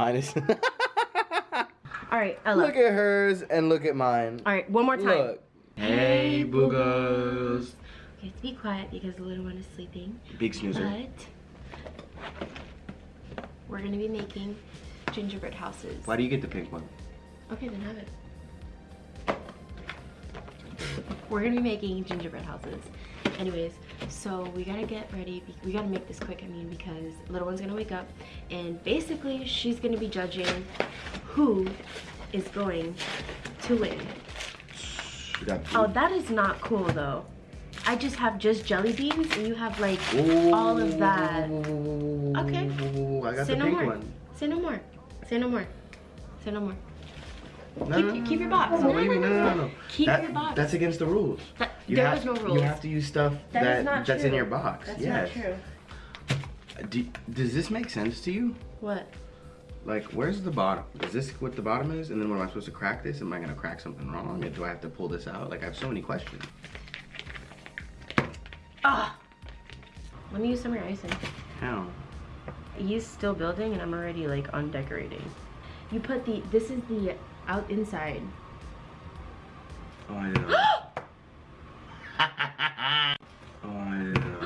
Mine is. All right, Ella. look at hers and look at mine. All right, one more time. Look. Hey, boogers. You have to be quiet because the little one is sleeping. Big snoozer. But we're gonna be making gingerbread houses. Why do you get the pink one? Okay, then have it. We're gonna be making gingerbread houses. Anyways, so we gotta get ready. We gotta make this quick, I mean, because little one's gonna wake up and basically she's gonna be judging who is going to win. Oh, that is not cool though. I just have just jelly beans and you have like Ooh. all of that. Okay. I got Say the no pink more. one. Say no more. Say no more. Say no more. No, Keep- no, no, keep your box. No, No, what no. No. Keep That- your box. That's against the rules. That- You there have, no rules. You have to use stuff That that, that's in your box. That's yes. not true. Do, does this make sense to you? What? Like, where's the bottom? Is this what the bottom is? And then when am I supposed to crack this? Am I gonna crack something wrong? Or do I have to pull this out? Like, I have so many questions. Ah! Let me use some of your icing. How? He's still building and I'm already like on decorating. You put the, this is the out inside. Oh, I know. oh, I know.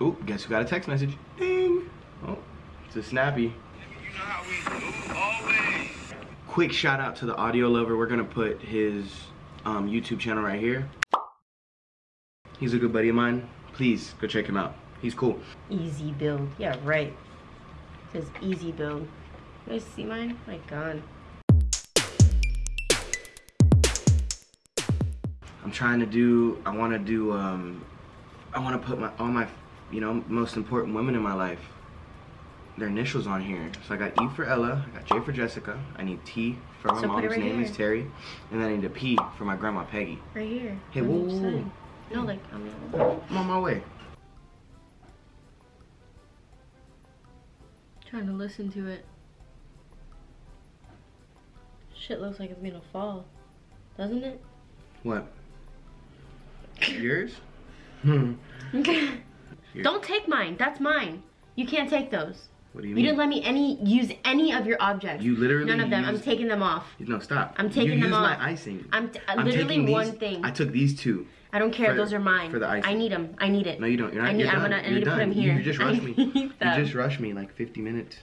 Ooh, guess who got a text message? Ding! Oh, it's a snappy. Quick shout out to the audio lover. We're gonna put his um, YouTube channel right here. He's a good buddy of mine. Please go check him out. He's cool. Easy build. Yeah, right. says easy build. You guys see mine? My god. I'm trying to do, I want to do, um, I want to put my, all my, you know, most important women in my life, their initials on here. So I got E for Ella, I got J for Jessica, I need T for my So mom's right name here. is Terry, and then I need a P for my grandma Peggy. Right here. Hey, whoa, whoa, whoa. No, like on the other. I'm on my way. Trying to listen to it. Shit looks like it's gonna fall. Doesn't it? What? Yours? Hmm. Here. Don't take mine. That's mine. You can't take those. What do you You mean? didn't let me any use any of your objects. You literally None of them. I'm taking them off. No, stop. I'm taking you them used off. my icing. I'm, t- uh, I'm literally one these- thing. I took these two. I don't care. for- those are mine. for the icing. I need them. I need it. No, you don't. You're not. I need. you're I'm done. gonna. I need to put them here. You just I rushed me. need You just rushed me like 50 minutes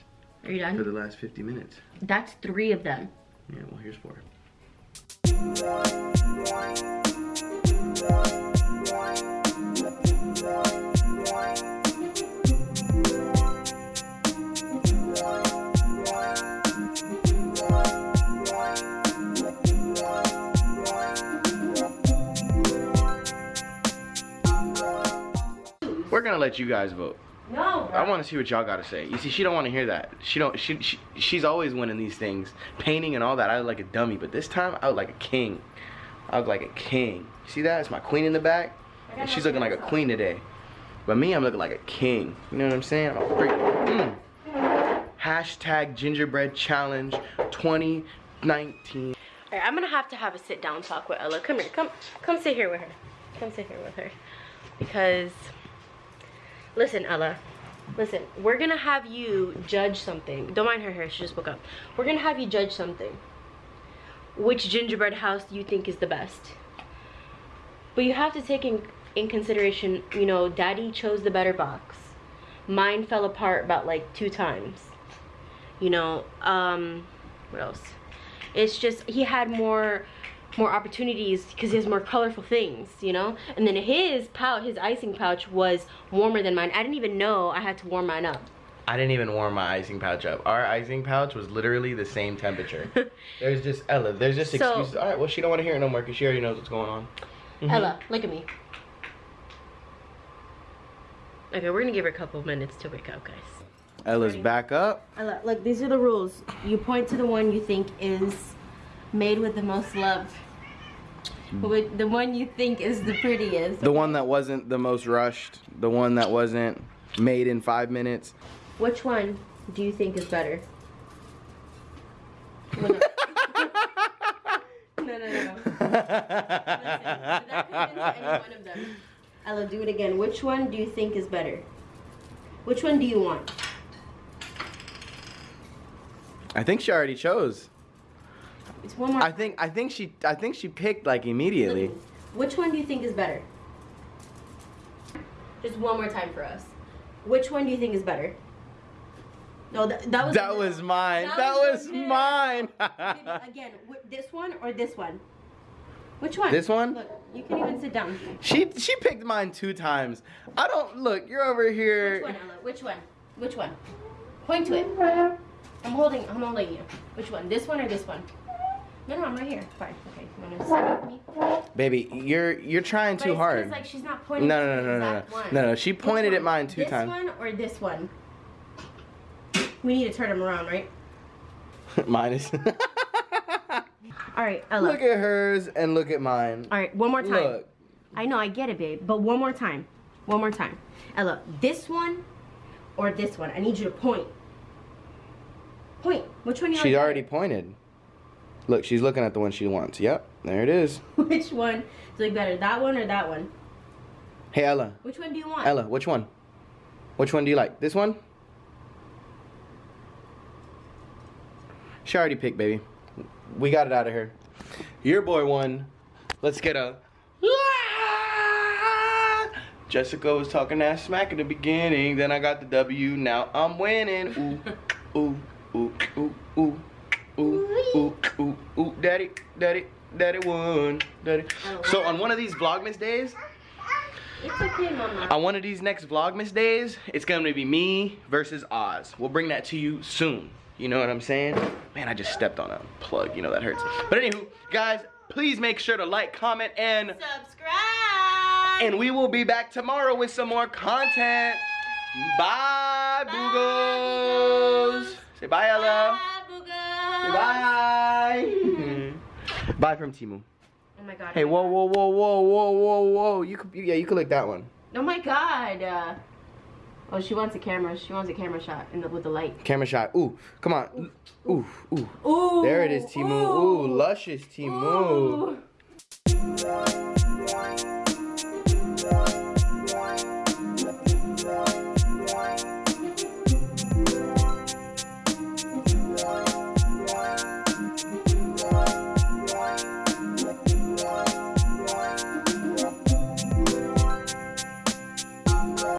Are you for the last 50 minutes. That's three of them. Yeah, well, here's four. We're gonna let you guys vote. No. I want to see what y'all got to say. You see, she don't want to hear that. She don't. She, she she's always winning these things, painting and all that. I look like a dummy, but this time I look like a king. I look like a king. You See that? It's my queen in the back, and she's looking like a queen today. But me, I'm looking like a king. You know what I'm saying? I'm a freak. Mm. Hashtag gingerbread challenge 2019. Alright, I'm gonna have to have a sit down talk with Ella. Come here. Come come sit here with her. Come sit here with her. Because listen, Ella. Listen, we're gonna have you judge something. Don't mind her hair, she just woke up. We're gonna have you judge something. Which gingerbread house do you think is the best? But you have to take in, in consideration, you know, daddy chose the better box. Mine fell apart about like two times. You know, um, what else? It's just he had more more opportunities because he has more colorful things, you know? And then his pouch, his icing pouch was warmer than mine. I didn't even know I had to warm mine up. I didn't even warm my icing pouch up. Our icing pouch was literally the same temperature. there's just Ella. There's just So- excuses. All right, well she don't want to hear it no more because she already knows what's going on. Mhm. Ella, look at me. Okay, we're gonna give her a couple minutes to wake up, guys. Ella's Ready? back up. Ella, look, these are the rules. You point to the one you think is made with the most love. Hmm. With the one you think is the prettiest. The one that wasn't the most rushed. The one that wasn't made in five minutes. Which one do you think is better? No. no, no, no. do it again. Which one do you think is better? Which one do you want? I think she already chose. It's one more. I think I think she I think she picked like immediately. Mm-hmm. Which one do you think is better? Just one more time for us. Which one do you think is better? No, that, that was That was mine. That was the middle. mine. Again, this one or this one? Which one? This one? Look, you can even sit down. she she picked mine two times. I don't look. You're over here. Which one, Ella? Which one? Which one? Point to it. I'm holding. I'm holding you. Which one? This one or this one? No, no, I'm right here. Fine. Okay. You wanna sit with me? Baby, you're you're trying But too it's 'cause, hard. like she's not pointing. No, to no, the no, no, no, no, one. no, no. She pointed at mine two this times. This one or this one? We need to turn them around, right? mine is. All right, Ella. look at hers and look at mine. All right, one more time. Look. I know, I get it, babe. But one more time. One more time. Ella, this one or this one? I need you to point. Point. Which one you She like already pointed. Look, she's looking at the one she wants. Yep, there it is. Which one is like better? That one or that one? Hey Ella, Which one do you want? Ella, which one? Which one do you like? This one? She already picked, baby. We got it out of her. Your boy won. Let's get a. Jessica was talking that smack in the beginning. Then I got the W. Now I'm winning. Ooh, ooh, ooh, ooh, ooh, ooh, ooh, ooh, ooh. Daddy, daddy, daddy won. Daddy. So on one of these Vlogmas days, It's okay, mama. on one of these next Vlogmas days, it's gonna be me versus Oz. We'll bring that to you soon. You know what I'm saying? Man, I just stepped on a plug. You know that hurts. But anywho, guys, please make sure to like, comment, and Subscribe. and we will be back tomorrow with some more content. Bye, boogos. Say bye, Ella. Bye, Say Booga. bye. bye from Timu. Oh my god. Hey, whoa, whoa, whoa, whoa, whoa, whoa, whoa. You could, yeah, you could lick that one. Oh my god. Uh, oh, she wants a camera. She wants a camera shot in the, with the light. Camera shot. Ooh, come on. Ooh, ooh. Ooh. ooh There it is, Timu. Ooh, luscious Timu. Ooh.